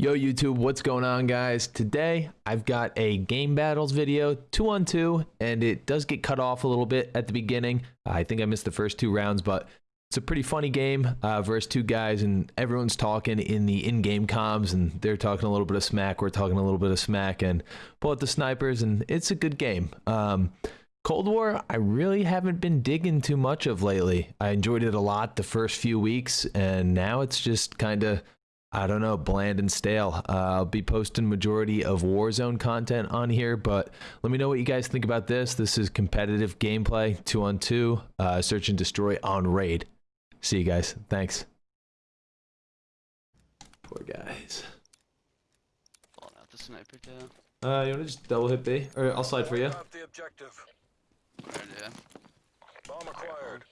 Yo YouTube, what's going on guys? Today I've got a game battles video, two on two, and it does get cut off a little bit at the beginning. I think I missed the first two rounds, but it's a pretty funny game uh, versus two guys and everyone's talking in the in-game comms and they're talking a little bit of smack, we're talking a little bit of smack and pull out the snipers and it's a good game. Um, Cold War, I really haven't been digging too much of lately. I enjoyed it a lot the first few weeks and now it's just kind of I don't know, bland and stale. Uh, I'll be posting majority of Warzone content on here, but let me know what you guys think about this. This is competitive gameplay, two on two, uh, search and destroy on raid. See you guys. Thanks. Poor guys. Pulling out the sniper too. Uh, you want to just double hit B, or I'll slide for you. Up the objective. Alright, yeah. Bomb acquired.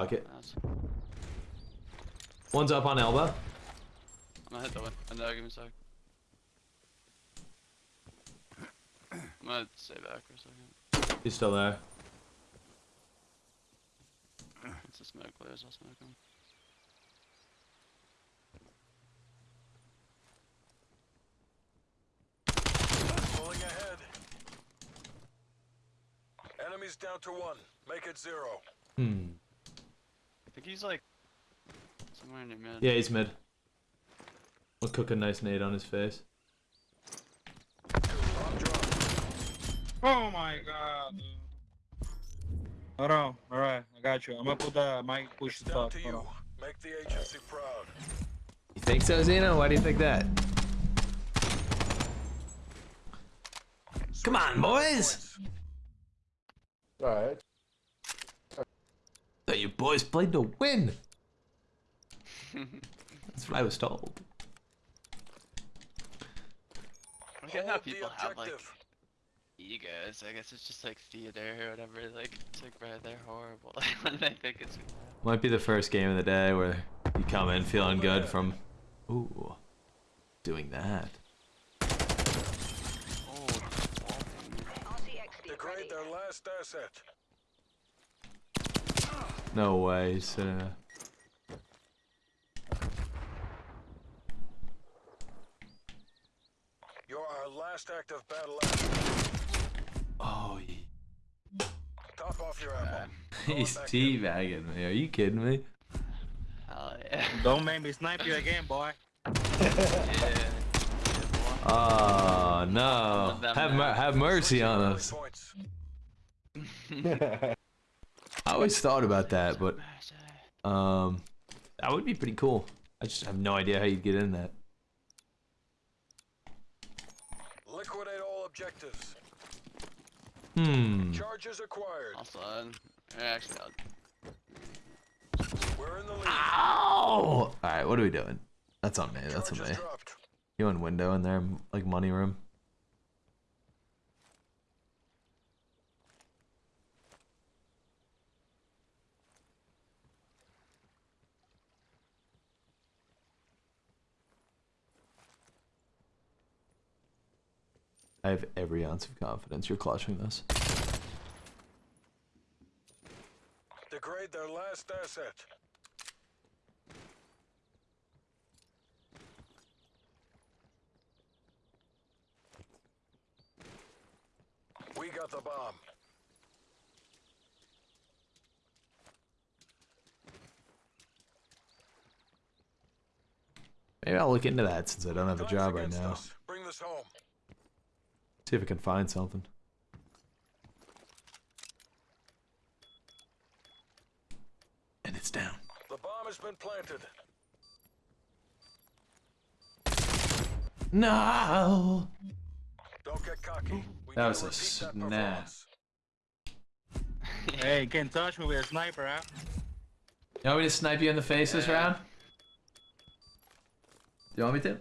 Fuck it. that's, One's up on elbow. I'm gonna hit that one. I know, give me a sec. I'm gonna stay back for a second. He's still there. Once the smoke clears, I'll smoke him. Pulling ahead. Enemies down to one. Make it zero. Hmm. I think he's like somewhere in your mid. Yeah, he's mid. We'll cook a nice nade on his face. Oh my god. Hold on. Alright, I got you. I'm gonna put the mic push the Down to Hold you. Make the agency proud. You think so, Zeno? Why do you think that? Come on, boys! Alright. That you boys played to win. That's what I was told. I get how people have like egos. I guess it's just like theater or whatever. Like it's like right, they're horrible. Like when they think it's Might be the first game of the day where you come in feeling good from, ooh, doing that. oh, Degrade their last asset. No way, sir. You're our last active battle. Oh, he- Top off your ammo. he's teabagging me. Are you kidding me? hell yeah. Don't make me snipe you again, boy. yeah. Oh no! Have mer- have mercy on us. Points. I always thought about that, but um, that would be pretty cool. I just have no idea how you'd get in that. Liquidate all objectives. Hmm. Charges acquired. Also, actually, I'll, We're in the lead. Ow! All right, what are we doing? That's on me. That's on me. You in window in there, like money room. I have every ounce of confidence you're clutching this. Degrade their last asset. We got the bomb. Maybe I'll look into that since I don't have a job right now. us. Bring this home. See if I can find something. And it's down. The bomb has been planted. No. Don't get cocky. We That was a repeat snap. Hey, you can touch me with a sniper, huh? You want me to snipe you in the face this round? Do you want me to?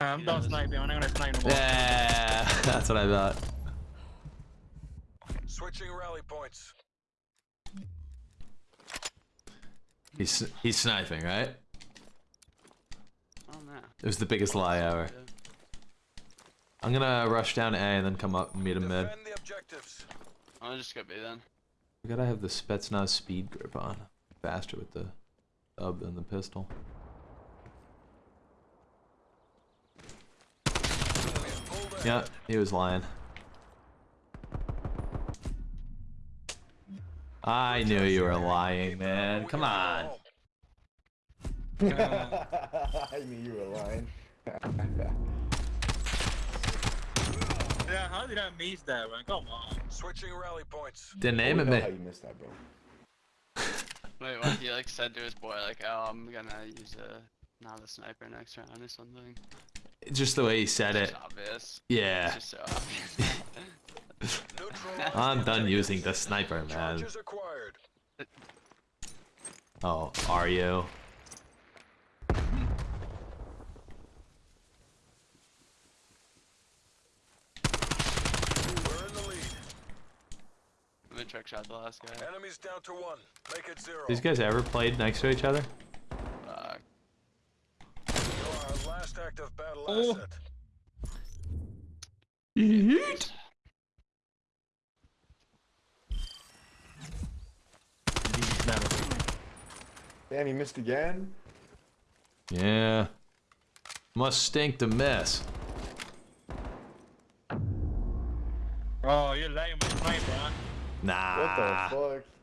I'm done sniping. I'm not gonna snipe no more. Yeah, that's what I thought. Switching rally points. He's he's sniping, right? oh man. It was the biggest lie ever. I'm gonna rush down A and then come up and meet him mid. Defend the objectives. I'm just gonna be then. I gotta have the Spetsnaz speed grip on. faster with the sub than the pistol. Yeah, he was lying. I knew you were lying, man. Come gotta on. I knew you were lying. Yeah, how did I miss that, man? Come on. Switching rally points. Didn't oh, We aim at me. how you missed that, bro. Wait, what he like said to his boy, like, oh, I'm gonna use a not a sniper next round or something. Just the way he said It's it. obvious. Yeah. It's just so obvious. I'm done using the sniper, man. Oh, are you? We're in the lead. I'm gonna trick shot the last guy. Enemies down to one. Make it zero. These guys ever played next to each other? Fuck. You're our last active battle Oh. asset. Damn, he missed again. Yeah. Must stink to miss. Oh, you're lying my sniper, huh? Nah. What the fuck?